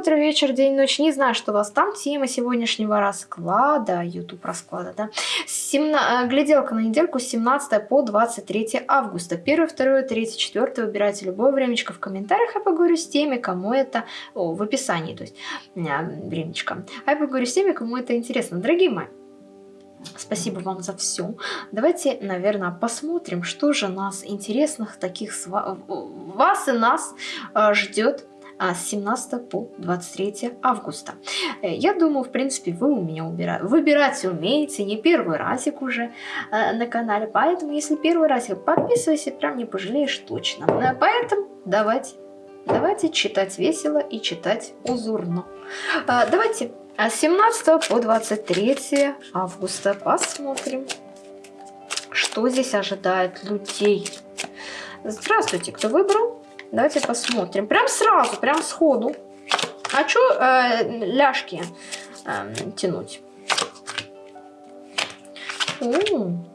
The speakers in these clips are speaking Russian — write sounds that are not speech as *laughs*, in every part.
утро, вечер, день, ночь. Не знаю, что у вас там. Тема сегодняшнего расклада, YouTube расклада, да. 17, гляделка на недельку с 17 по 23 августа. 1, 2, 3, 4. Выбирайте любое времечко в комментариях. Я поговорю с теми, кому это... О, в описании, то есть времечко. А я поговорю с теми, кому это интересно. Дорогие мои, Спасибо вам за все. Давайте, наверное, посмотрим, что же нас интересных таких вас и нас а, ждет а, с 17 по 23 августа. Э, я думаю, в принципе, вы у меня убира... выбирать умеете, не первый разик уже э, на канале, поэтому, если первый разик, подписывайся, прям не пожалеешь точно. Э, поэтому давайте, давайте читать весело и читать узурно. Давайте с 17 по 23 августа посмотрим, что здесь ожидает людей. Здравствуйте, кто выбрал? Давайте посмотрим. Прям сразу, прям сходу. А что э, ляжки э, тянуть? О -о -о.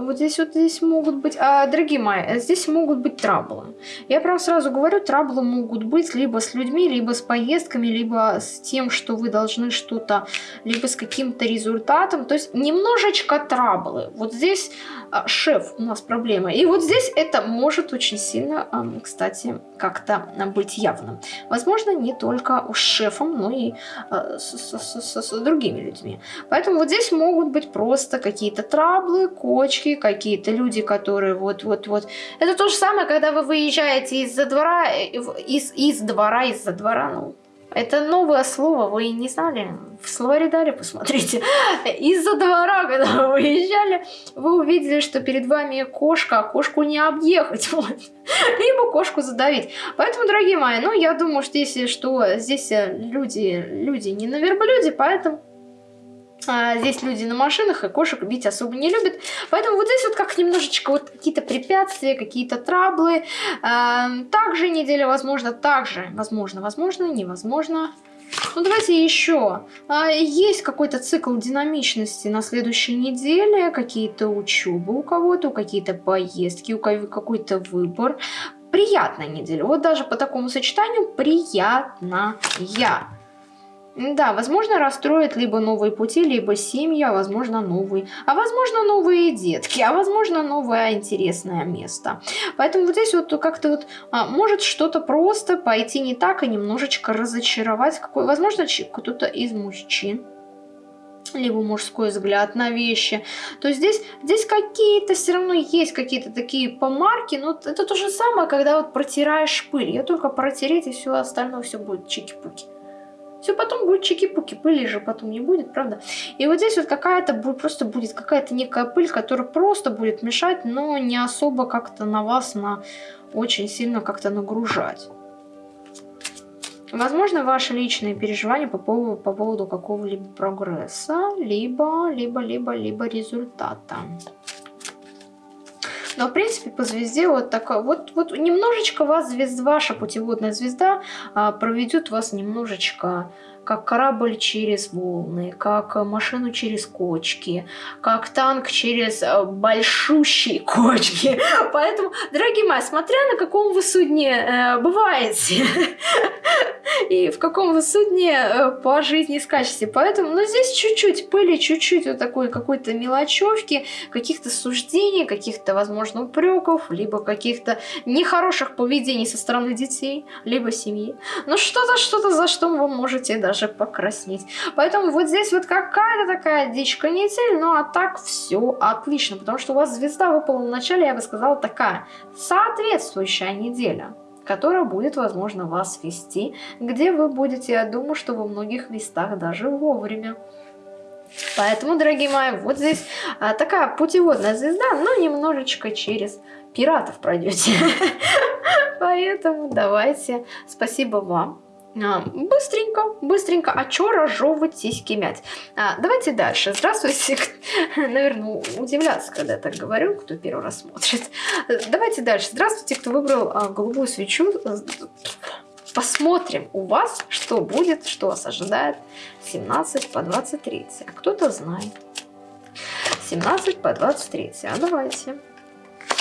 Вот здесь вот здесь могут быть... А, дорогие мои, здесь могут быть траблы. Я прям сразу говорю, траблы могут быть либо с людьми, либо с поездками, либо с тем, что вы должны что-то, либо с каким-то результатом. То есть немножечко траблы. Вот здесь а, шеф у нас проблема. И вот здесь это может очень сильно, а, кстати, как-то быть явным. Возможно, не только с шефом, но и а, с, с, с, с другими людьми. Поэтому вот здесь могут быть просто какие-то траблы, кочки, какие-то люди, которые вот-вот-вот. Это то же самое, когда вы выезжаете из-за двора, э, из, из двора, из-за двора, ну, это новое слово, вы не знали? В словаре дали, посмотрите. *laughs* Из-за двора, когда вы выезжали, вы увидели, что перед вами кошка, а кошку не объехать. *laughs* Вот. Либо кошку задавить. Поэтому, дорогие мои, ну, я думаю, что если что, здесь э, люди, люди не на верблюде, поэтому а, здесь люди на машинах, и кошек бить особо не любят. Поэтому вот здесь вот как немножечко вот какие-то препятствия, какие-то траблы. А, также неделя, возможно, также, возможно, возможно, невозможно. Ну, давайте еще. А, есть какой-то цикл динамичности на следующей неделе, какие-то учебы у кого-то, какие-то поездки, у какой-то выбор. Приятная неделя. Вот даже по такому сочетанию приятная. Да, возможно, расстроит либо новые пути, либо семья, возможно, новые, а возможно, новые детки, а возможно, новое интересное место. Поэтому вот здесь вот как-то вот а, может что-то просто пойти не так и немножечко разочаровать, какой, возможно, кто-то из мужчин либо мужской взгляд на вещи. То здесь, здесь какие-то все равно есть какие-то такие помарки, но это то же самое, когда вот протираешь пыль. Я только протереть, и все остальное все будет чики-пуки. Все потом будет чики-пуки, пыли же потом не будет, правда? И вот здесь вот какая-то просто будет какая-то некая пыль, которая просто будет мешать, но не особо как-то на вас на очень сильно как-то нагружать. Возможно, ваши личные переживания по поводу, по поводу какого-либо прогресса, либо, либо, либо, либо результата. Но, в принципе, по звезде вот такая, вот, вот немножечко вас звезда, ваша путеводная звезда а, проведет вас немножечко как корабль через волны, как машину через кочки, как танк через э, большущие *laughs* кочки. Поэтому, дорогие мои, смотря на каком вы судне э, бываете *laughs* и в каком вы судне э, по жизни скачете. Поэтому, ну, здесь чуть-чуть пыли, чуть-чуть вот такой какой-то мелочевки, каких-то суждений, каких-то, возможно, упреков, либо каких-то нехороших поведений со стороны детей, либо семьи. Но что-то, что-то, за что вы можете даже покраснеть. Поэтому вот здесь вот какая-то такая дичка недель, ну а так все отлично, потому что у вас звезда выпала в начале, я бы сказала, такая соответствующая неделя которая будет, возможно, вас вести, где вы будете, я думаю, что во многих местах даже вовремя. Поэтому, дорогие мои, вот здесь а, такая путеводная звезда, но немножечко через пиратов пройдете. *laughs* Поэтому давайте, спасибо вам а, быстренько, быстренько. А чё разжевывать сиськи мять? А, давайте дальше. Здравствуйте. *laughs* Наверное, удивляться, когда я так говорю, кто первый раз смотрит. Давайте дальше. Здравствуйте, кто выбрал а, голубую свечу. Посмотрим у вас, что будет, что вас ожидает 17 по 23. А кто-то знает. 17 по 23. А давайте.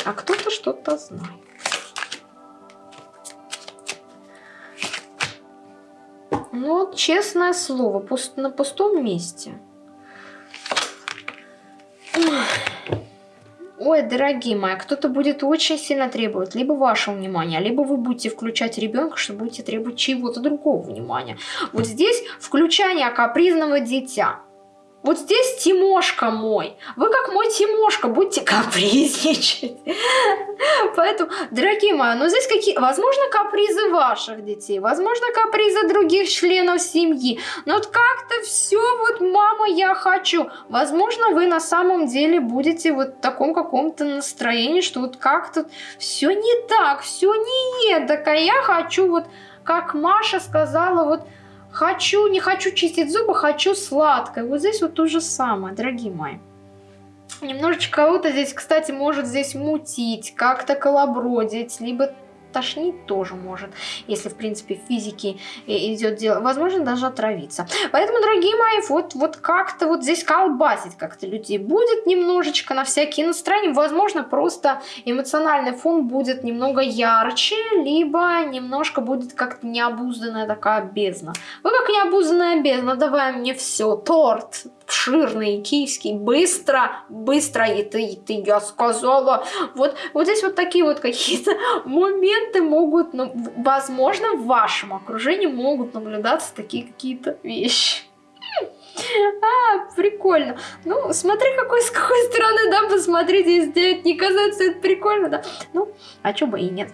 А кто-то что-то знает. Ну, честное слово, на пустом месте. Ой, дорогие мои, кто-то будет очень сильно требовать либо вашего внимания, либо вы будете включать ребенка, что будете требовать чего-то другого внимания. Вот здесь включание капризного дитя. Вот здесь Тимошка мой. Вы как мой Тимошка, будьте *laughs* капризничать. *laughs* Поэтому, дорогие мои, ну здесь какие... Возможно, капризы ваших детей, возможно, капризы других членов семьи. Но вот как-то все вот, мама, я хочу. Возможно, вы на самом деле будете вот в таком каком-то настроении, что вот как-то все не так, все не так, а я хочу вот, как Маша сказала, вот Хочу, не хочу чистить зубы, хочу сладкое. Вот здесь вот то же самое, дорогие мои. Немножечко кого-то здесь, кстати, может здесь мутить, как-то колобродить, либо тошнить тоже может, если, в принципе, в физике идет дело. Возможно, даже отравиться. Поэтому, дорогие мои, вот, вот как-то вот здесь колбасить как-то людей будет немножечко на всякие настроения. Возможно, просто эмоциональный фон будет немного ярче, либо немножко будет как-то необузданная такая бездна. Вы как необузданная бездна, давай мне все, торт, обширный, киевский, быстро, быстро, и ты, и ты, я сказала. Вот, вот здесь вот такие вот какие-то *laughs* моменты могут, ну, возможно, в вашем окружении могут наблюдаться такие какие-то вещи. *laughs* А, прикольно. Ну, смотри, какой, с какой стороны, да, посмотрите, если не казаться это прикольно, да. Ну, а чё бы и нет.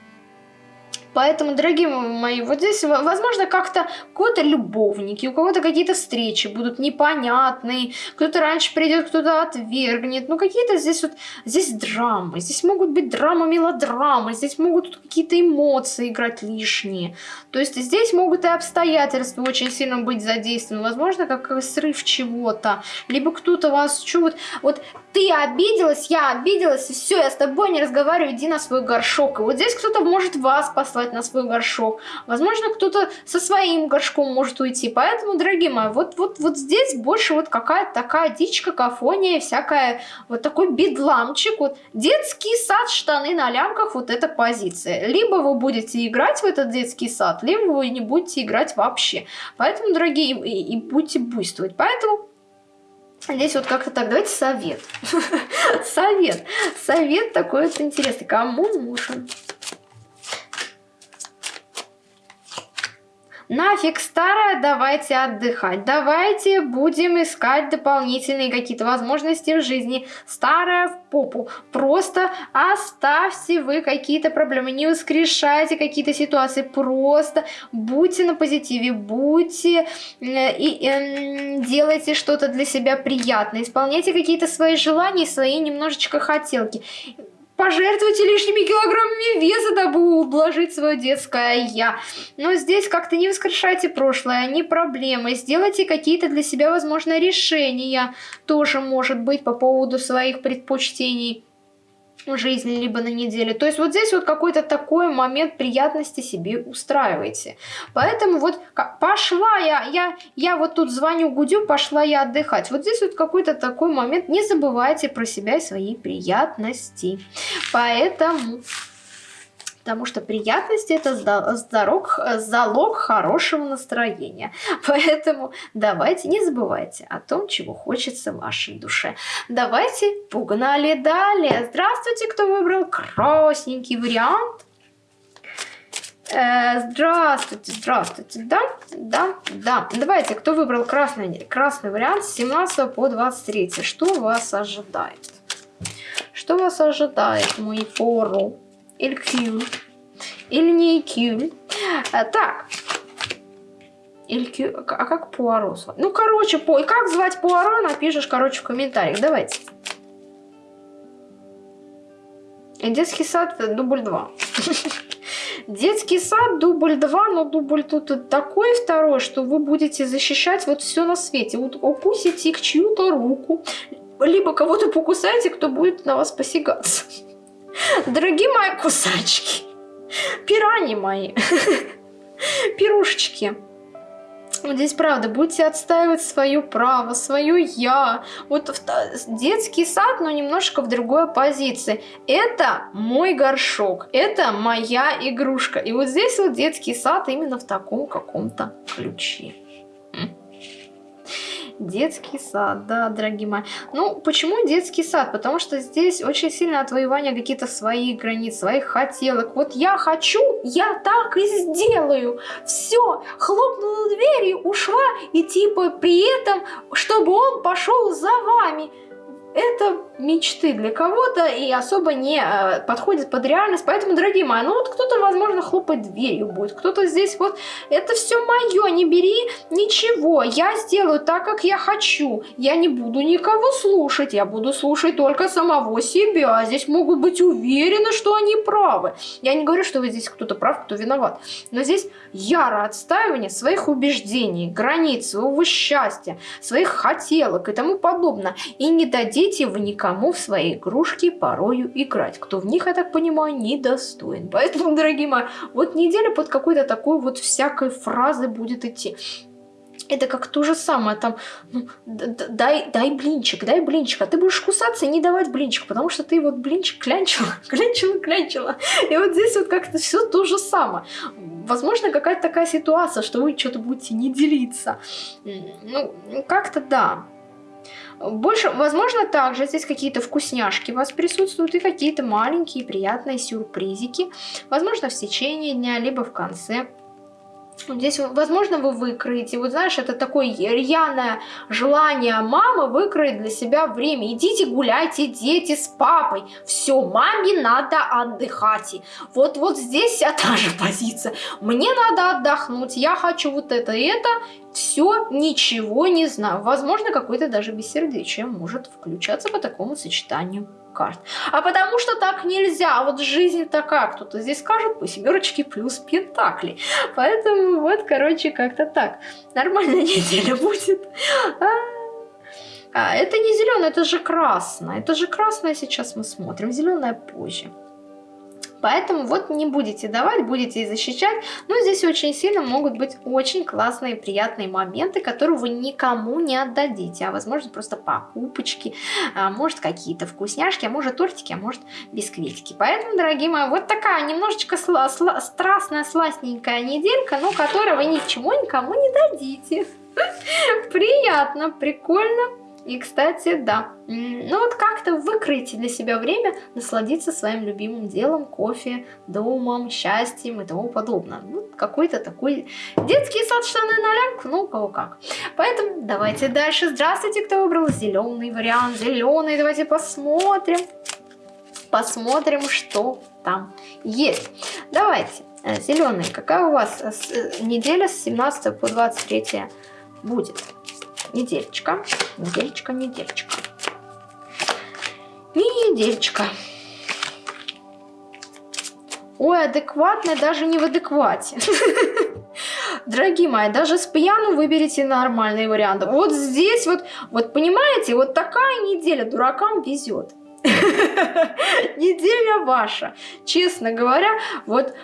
Поэтому, дорогие мои, вот здесь, возможно, как-то у кого-то любовники, у кого-то какие-то встречи будут непонятные, кто-то раньше придет, кто-то отвергнет. Ну, какие-то здесь вот, здесь драмы, здесь могут быть драмы, мелодрамы, здесь могут какие-то эмоции играть лишние. То есть здесь могут и обстоятельства очень сильно быть задействованы. Возможно, как срыв чего-то, либо кто-то вас чувствует. Вот ты обиделась, я обиделась, и все, я с тобой не разговариваю, иди на свой горшок. И вот здесь кто-то может вас послать на свой горшок. Возможно, кто-то со своим горшком может уйти. Поэтому, дорогие мои, вот, вот, вот здесь больше вот какая-то такая дичь, какофония, всякая, вот такой бедламчик. Вот детский сад, штаны на лямках, вот эта позиция. Либо вы будете играть в этот детский сад, либо вы не будете играть вообще. Поэтому, дорогие, и, и будете буйствовать. Поэтому Здесь вот как-то так, давайте совет. *laughs* совет. Совет такой вот интересный. Кому нужен? Нафиг старое, давайте отдыхать. Давайте будем искать дополнительные какие-то возможности в жизни. Старое в попу. Просто оставьте вы какие-то проблемы. Не воскрешайте какие-то ситуации. Просто будьте на позитиве. Будьте э, и э, делайте что-то для себя приятное. Исполняйте какие-то свои желания, свои немножечко хотелки. Пожертвуйте лишними килограммами веса, дабы ублажить свое детское «я». Но здесь как-то не воскрешайте прошлое, не проблемы. Сделайте какие-то для себя, возможно, решения. Тоже может быть по поводу своих предпочтений жизни, либо на неделе. То есть вот здесь вот какой-то такой момент приятности себе устраивайте. Поэтому вот пошла я, я, я вот тут звоню Гудю, пошла я отдыхать. Вот здесь вот какой-то такой момент. Не забывайте про себя и свои приятности. Поэтому потому что приятность это залог, залог хорошего настроения. *laughs* Поэтому давайте не забывайте о том, чего хочется вашей душе. Давайте погнали далее. Здравствуйте, кто выбрал красненький вариант. Э, здравствуйте, здравствуйте, да, да, да. Давайте, кто выбрал красный, красный вариант с 17 по 23, что вас ожидает? Что вас ожидает, мой фору? Или Q. Или не Q. А, так. Или Q. А как Пуаро? Ну, короче, по... как звать Пуаро, напишешь, короче, в комментариях. Давайте. Детский сад, дубль 2. *laughs* Детский сад, дубль 2, но дубль тут такой второй, что вы будете защищать вот все на свете. Вот укусите чью-то руку, либо кого-то покусаете, кто будет на вас посягаться. *laughs* Дорогие мои кусачки, пирани мои, пирушечки. вот здесь правда, будете отстаивать свое право, свое я. Вот в, детский сад, но немножко в другой позиции. Это мой горшок, это моя игрушка. И вот здесь вот детский сад именно в таком каком-то ключе. Детский сад, да, дорогие мои. Ну, почему детский сад? Потому что здесь очень сильно отвоевание каких-то своих границ, своих хотелок. Вот я хочу, я так и сделаю. Все, хлопнула дверь и ушла, и типа при этом, чтобы он пошел за вами это мечты для кого-то и особо не э, подходит под реальность. Поэтому, дорогие мои, ну вот кто-то, возможно, хлопать дверью будет, кто-то здесь вот, это все мое, не бери ничего, я сделаю так, как я хочу, я не буду никого слушать, я буду слушать только самого себя, здесь могут быть уверены, что они правы. Я не говорю, что вы здесь кто-то прав, кто виноват, но здесь яро отстаивание своих убеждений, границ, своего счастья, своих хотелок и тому подобное, и не дадите дадите вы никому в свои игрушки порою играть. Кто в них, я так понимаю, недостоин. Поэтому, дорогие мои, вот неделя под какой-то такой вот всякой фразы будет идти. Это как то же самое, там, ну, дай, дай блинчик, дай блинчик, а ты будешь кусаться и не давать блинчик, потому что ты вот блинчик клянчила, *laughs* клянчила, клянчила. И вот здесь вот как-то все то же самое. Возможно, какая-то такая ситуация, что вы что-то будете не делиться. Ну, как-то да. Больше, возможно, также здесь какие-то вкусняшки у вас присутствуют и какие-то маленькие приятные сюрпризики. Возможно, в течение дня, либо в конце. Здесь, возможно, вы выкроете, вот знаешь, это такое рьяное желание мамы выкроить для себя время. Идите гуляйте, дети, с папой. Все, маме надо отдыхать. Вот, вот здесь вся та же позиция. Мне надо отдохнуть, я хочу вот это и это. Все, ничего не знаю. Возможно, какое-то даже бессердечие может включаться по такому сочетанию карт. А потому что так нельзя, вот жизнь такая, кто-то здесь скажет по семерочке плюс пентакли. Поэтому вот, короче, как-то так. Нормальная *laughs* неделя будет. А, а, это не зеленое, это же красное. Это же красное сейчас мы смотрим, зеленое позже. Поэтому вот не будете давать, будете защищать. Но здесь очень сильно могут быть очень классные, приятные моменты, которые вы никому не отдадите. А возможно просто покупочки, а может какие-то вкусняшки, а может тортики, а может бисквитики. Поэтому, дорогие мои, вот такая немножечко сла сла страстная, сластненькая неделька, но которой вы ничего никому не дадите. *laughs* Приятно, прикольно. И, кстати, да, ну вот как-то выкройте для себя время насладиться своим любимым делом, кофе, домом, счастьем и тому подобное. Ну, какой-то такой детский сад штаны на лямку, ну, у кого как. Поэтому давайте дальше. Здравствуйте, кто выбрал зеленый вариант, зеленый. Давайте посмотрим, посмотрим, что там есть. Давайте, зеленый, какая у вас э, неделя с 17 по 23 будет? Недельчика, недельчика, недельчика. Недельчика. Ой, адекватная даже не в адеквате. *laughs* Дорогие мои, даже с пьяну выберите нормальные варианты. Вот здесь вот, вот понимаете, вот такая неделя дуракам везет. *laughs* Неделя ваша. Честно говоря, вот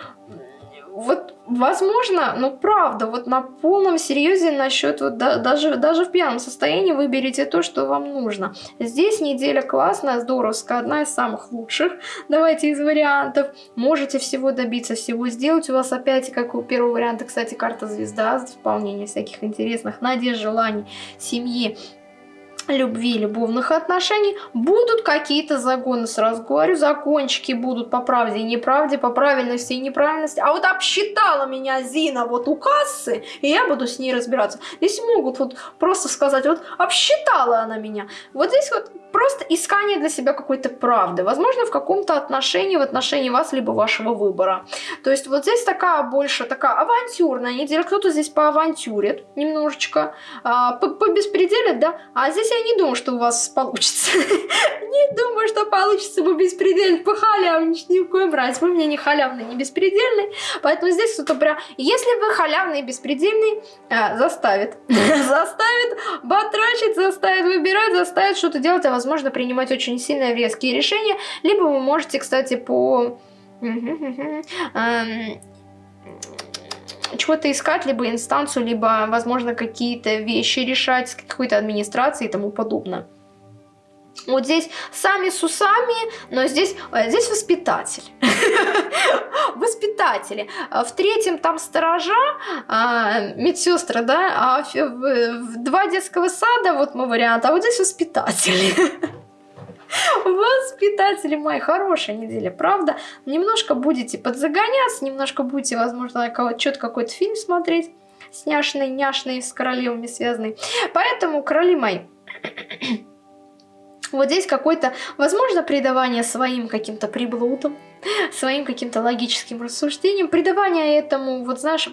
вот, возможно, ну правда, вот на полном серьезе насчет вот да, даже, даже в пьяном состоянии выберите то, что вам нужно. Здесь неделя классная, здоровская, одна из самых лучших. Давайте из вариантов. Можете всего добиться, всего сделать. У вас опять, как у первого варианта, кстати, карта звезда, исполнение всяких интересных надежд, желаний, семьи любви, любовных отношений, будут какие-то загоны, сразу говорю, закончики будут по правде и неправде, по правильности и неправильности. А вот обсчитала меня Зина вот у кассы, и я буду с ней разбираться. Здесь могут вот просто сказать, вот обсчитала она меня. Вот здесь вот просто искание для себя какой-то правды. Возможно, в каком-то отношении, в отношении вас, либо вашего выбора. То есть вот здесь такая больше, такая авантюрная неделя. Кто-то здесь поавантюрит немножечко, а, по, по беспределе, да. А здесь я не думаю, что у вас получится. *laughs* Не получится бы беспредельно похалявничать ни в коем разе. Вы мне не халявный, не беспредельный. Поэтому здесь кто-то прям... Если вы халявный и беспредельный, а, заставит. *laughs* Заставит батрачить, заставит выбирать, заставит что-то делать, а возможно принимать очень сильно резкие решения. Либо вы можете, кстати, по... Эм, чего-то искать, либо инстанцию, либо, возможно, какие-то вещи решать с какой-то администрацией и тому подобное. Вот здесь сами с усами, но здесь, э, здесь воспитатель. *laughs* Воспитатели. В третьем там сторожа, а, медсестры, да, а два детского сада, вот мой вариант, а вот здесь воспитатели. *laughs* Воспитатели мои, хорошая неделя, правда? Немножко будете подзагоняться, немножко будете, возможно, что-то какой-то фильм смотреть, сняшный, няшный, с королевами связанный. Поэтому, короли мои, вот здесь какой-то, возможно, придавание своим каким-то приблудам, своим каким-то логическим рассуждениям, придавание этому, вот знаешь,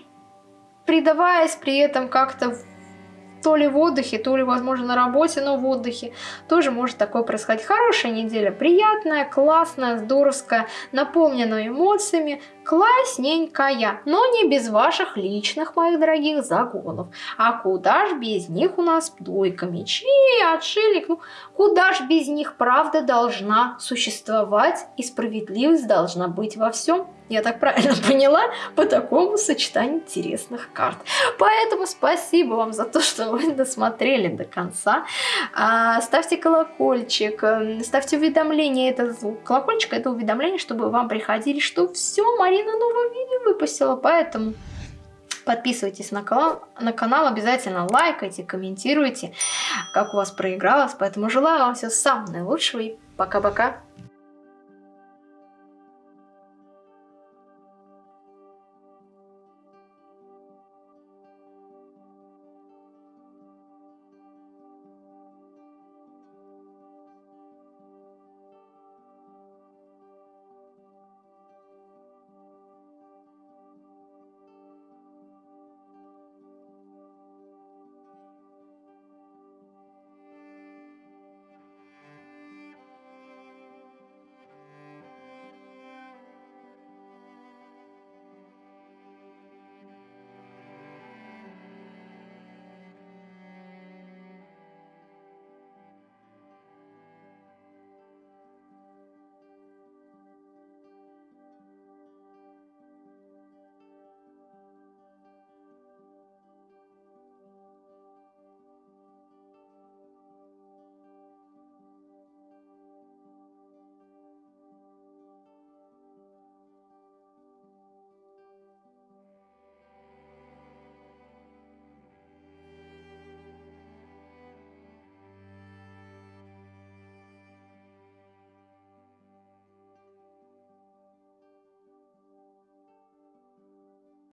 придаваясь при этом как-то то ли в отдыхе, то ли, возможно, на работе, но в отдыхе. Тоже может такое происходить. Хорошая неделя, приятная, классная, здоровская, наполненная эмоциями, классненькая, но не без ваших личных, моих дорогих, загонов. А куда ж без них у нас дойка мечей, отшельник, ну куда ж без них правда должна существовать и справедливость должна быть во всем. Я так правильно *laughs* поняла по такому сочетанию интересных карт. Поэтому спасибо вам за то, что вы досмотрели до конца. А, ставьте колокольчик, ставьте уведомления. Это звук колокольчика, это уведомление, чтобы вам приходили, что все, Мария Марина новое видео выпустила, поэтому подписывайтесь на канал, на канал, обязательно лайкайте, комментируйте, как у вас проигралось. Поэтому желаю вам всего самого наилучшего и пока-пока.